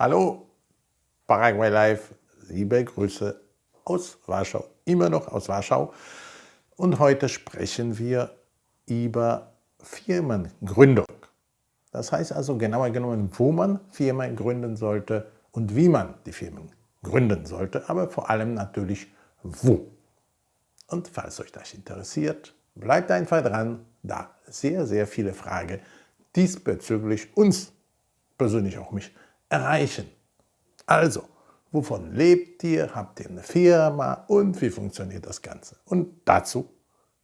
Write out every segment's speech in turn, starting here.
Hallo, Paraguay Live, liebe Grüße aus Warschau, immer noch aus Warschau. Und heute sprechen wir über Firmengründung. Das heißt also genauer genommen, wo man Firmen gründen sollte und wie man die Firmen gründen sollte, aber vor allem natürlich wo. Und falls euch das interessiert, bleibt einfach dran, da sehr, sehr viele Fragen diesbezüglich uns persönlich auch mich erreichen. Also, wovon lebt ihr? Habt ihr eine Firma? Und wie funktioniert das Ganze? Und dazu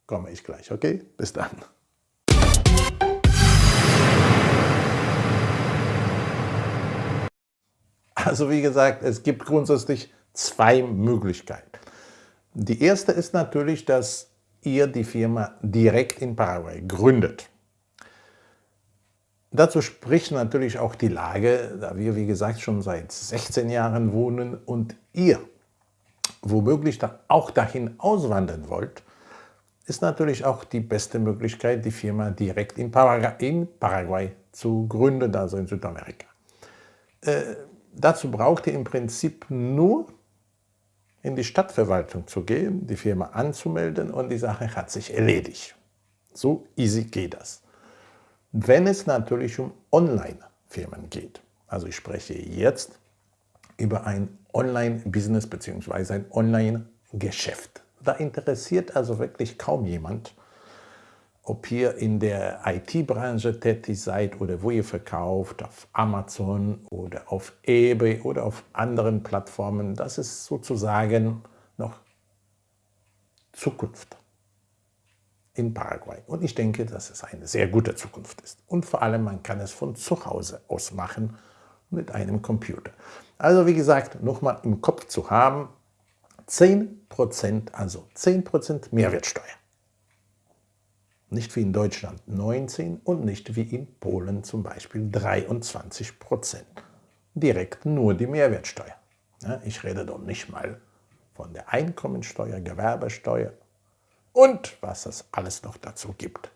komme ich gleich, okay? Bis dann. Also wie gesagt, es gibt grundsätzlich zwei Möglichkeiten. Die erste ist natürlich, dass ihr die Firma direkt in Paraguay gründet. Dazu spricht natürlich auch die Lage, da wir, wie gesagt, schon seit 16 Jahren wohnen und ihr womöglich auch dahin auswandern wollt, ist natürlich auch die beste Möglichkeit, die Firma direkt in Paraguay, in Paraguay zu gründen, also in Südamerika. Äh, dazu braucht ihr im Prinzip nur in die Stadtverwaltung zu gehen, die Firma anzumelden und die Sache hat sich erledigt. So easy geht das. Wenn es natürlich um Online-Firmen geht, also ich spreche jetzt über ein Online-Business bzw. ein Online-Geschäft. Da interessiert also wirklich kaum jemand, ob ihr in der IT-Branche tätig seid oder wo ihr verkauft, auf Amazon oder auf eBay oder auf anderen Plattformen. Das ist sozusagen noch Zukunft in Paraguay. Und ich denke, dass es eine sehr gute Zukunft ist. Und vor allem, man kann es von zu Hause aus machen mit einem Computer. Also wie gesagt, nochmal im Kopf zu haben, 10%, also 10% Mehrwertsteuer. Nicht wie in Deutschland 19 und nicht wie in Polen zum Beispiel 23% Direkt nur die Mehrwertsteuer. ich rede doch nicht mal von der Einkommensteuer, Gewerbesteuer und was es alles noch dazu gibt.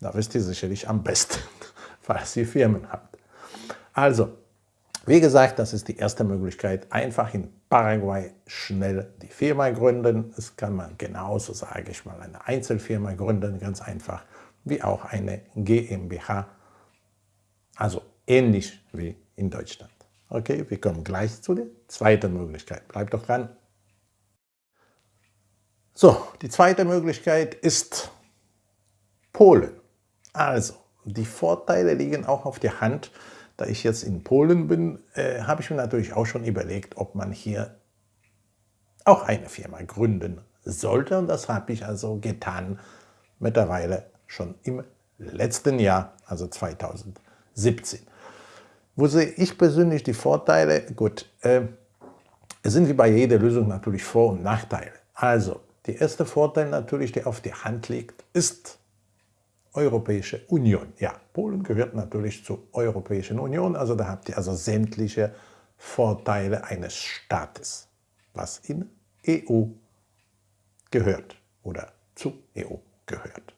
Da wisst ihr sicherlich am besten, falls ihr Firmen habt. Also, wie gesagt, das ist die erste Möglichkeit. Einfach in Paraguay schnell die Firma gründen. Das kann man genauso, sage ich mal, eine Einzelfirma gründen, ganz einfach, wie auch eine GmbH. Also ähnlich wie in Deutschland. Okay, wir kommen gleich zu der zweiten Möglichkeit. Bleibt doch dran. So, die zweite Möglichkeit ist Polen. Also, die Vorteile liegen auch auf der Hand. Da ich jetzt in Polen bin, äh, habe ich mir natürlich auch schon überlegt, ob man hier auch eine Firma gründen sollte. Und das habe ich also getan, mittlerweile schon im letzten Jahr, also 2017. Wo sehe ich persönlich die Vorteile? Gut, äh, es sind wie bei jeder Lösung natürlich Vor- und Nachteile. Also, der erste Vorteil natürlich, der auf die Hand liegt, ist Europäische Union. Ja, Polen gehört natürlich zur Europäischen Union, also da habt ihr also sämtliche Vorteile eines Staates, was in EU gehört oder zu EU gehört.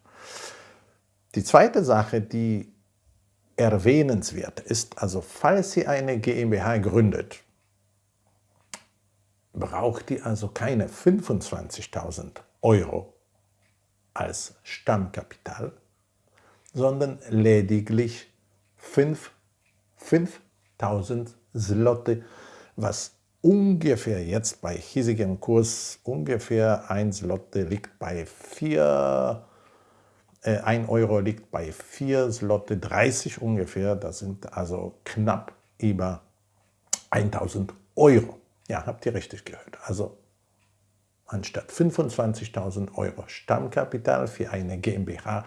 Die zweite Sache, die erwähnenswert ist, also falls ihr eine GmbH gründet, braucht ihr also keine 25.000 Euro als Stammkapital, sondern lediglich 5.000 Zloty, was ungefähr jetzt bei hiesigem Kurs ungefähr 1 Zloty liegt bei 4, äh, 1 Euro liegt bei 4 Zloty 30 ungefähr, das sind also knapp über 1000 Euro. Ja, habt ihr richtig gehört. Also anstatt 25.000 Euro Stammkapital für eine GmbH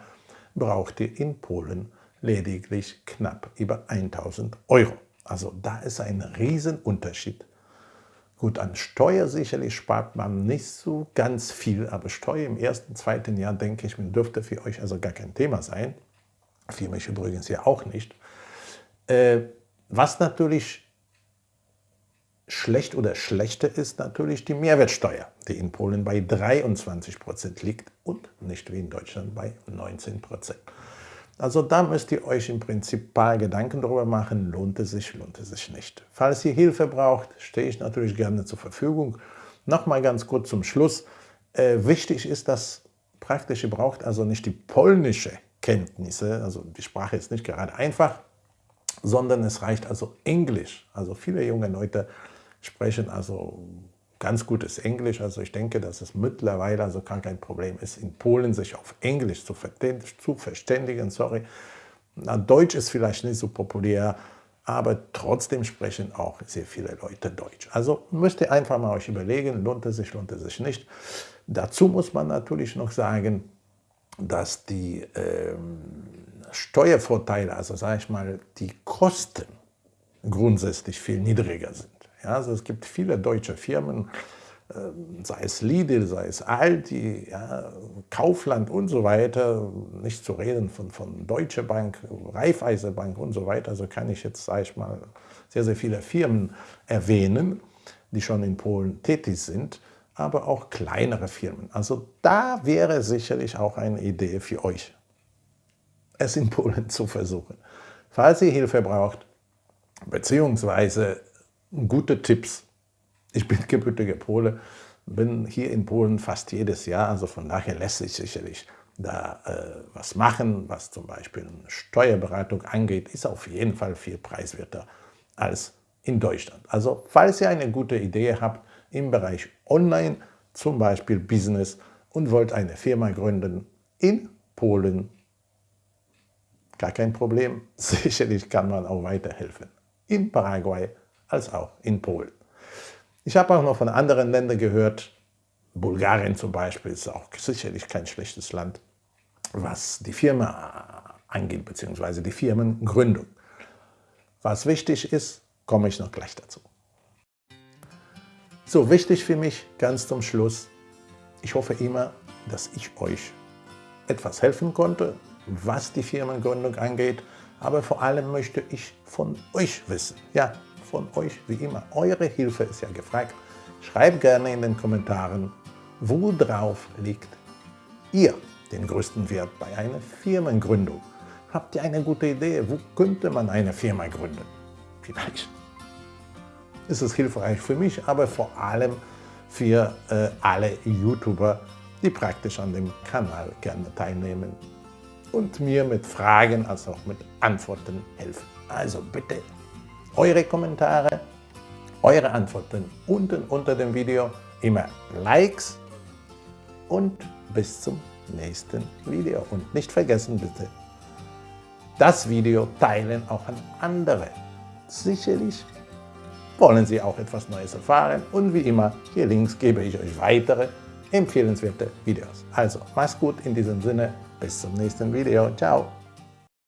braucht ihr in Polen lediglich knapp über 1.000 Euro. Also da ist ein Riesenunterschied. Gut, an Steuer sicherlich spart man nicht so ganz viel, aber Steuer im ersten, zweiten Jahr, denke ich, dürfte für euch also gar kein Thema sein. Für mich übrigens ja auch nicht. Äh, was natürlich Schlecht oder schlechter ist natürlich die Mehrwertsteuer, die in Polen bei 23% liegt und nicht wie in Deutschland bei 19%. Also da müsst ihr euch im Prinzip ein paar Gedanken darüber machen, lohnt es sich, lohnt es sich nicht. Falls ihr Hilfe braucht, stehe ich natürlich gerne zur Verfügung. Nochmal ganz kurz zum Schluss. Äh, wichtig ist, dass praktische braucht also nicht die polnische Kenntnisse, also die Sprache ist nicht gerade einfach, sondern es reicht also Englisch. Also viele junge Leute sprechen also ganz gutes Englisch. Also ich denke, dass es mittlerweile also gar kein Problem ist, in Polen sich auf Englisch zu, verständigen. Sorry. Na, Deutsch ist vielleicht nicht so populär, aber trotzdem sprechen auch sehr viele Leute Deutsch. Also müsst ihr einfach mal euch überlegen, lohnt es sich, lohnt es sich nicht. Dazu muss man natürlich noch sagen, dass die ähm, Steuervorteile, also sage ich mal, die Kosten grundsätzlich viel niedriger sind. Ja, also es gibt viele deutsche Firmen, ähm, sei es Lidl, sei es Aldi, ja, Kaufland und so weiter, nicht zu reden von, von Deutsche Bank, Raiffeise Bank und so weiter, also kann ich jetzt, sage ich mal, sehr, sehr viele Firmen erwähnen, die schon in Polen tätig sind, aber auch kleinere Firmen. Also da wäre sicherlich auch eine Idee für euch, es in Polen zu versuchen. Falls ihr Hilfe braucht, beziehungsweise gute Tipps. Ich bin gebürtiger Pole, bin hier in Polen fast jedes Jahr, also von daher lässt sich sicherlich da äh, was machen, was zum Beispiel Steuerberatung angeht, ist auf jeden Fall viel preiswerter als in Deutschland. Also falls ihr eine gute Idee habt im Bereich Online, zum Beispiel Business und wollt eine Firma gründen in Polen, gar kein Problem, sicherlich kann man auch weiterhelfen. In Paraguay als auch in Polen. Ich habe auch noch von anderen Ländern gehört, Bulgarien zum Beispiel ist auch sicherlich kein schlechtes Land, was die Firma angeht, beziehungsweise die Firmengründung. Was wichtig ist, komme ich noch gleich dazu. So, wichtig für mich ganz zum Schluss, ich hoffe immer, dass ich euch etwas helfen konnte, was die Firmengründung angeht, aber vor allem möchte ich von euch wissen. Ja, von euch wie immer. Eure Hilfe ist ja gefragt. Schreibt gerne in den Kommentaren, worauf liegt ihr den größten Wert bei einer Firmengründung? Habt ihr eine gute Idee? Wo könnte man eine Firma gründen? Vielleicht ist es hilfreich für mich, aber vor allem für äh, alle YouTuber, die praktisch an dem Kanal gerne teilnehmen und mir mit Fragen als auch mit Antworten helfen. Also bitte eure Kommentare, eure Antworten unten unter dem Video, immer Likes und bis zum nächsten Video. Und nicht vergessen bitte, das Video teilen auch an andere. Sicherlich wollen Sie auch etwas Neues erfahren und wie immer, hier links gebe ich euch weitere empfehlenswerte Videos. Also, mach's gut in diesem Sinne, bis zum nächsten Video. Ciao!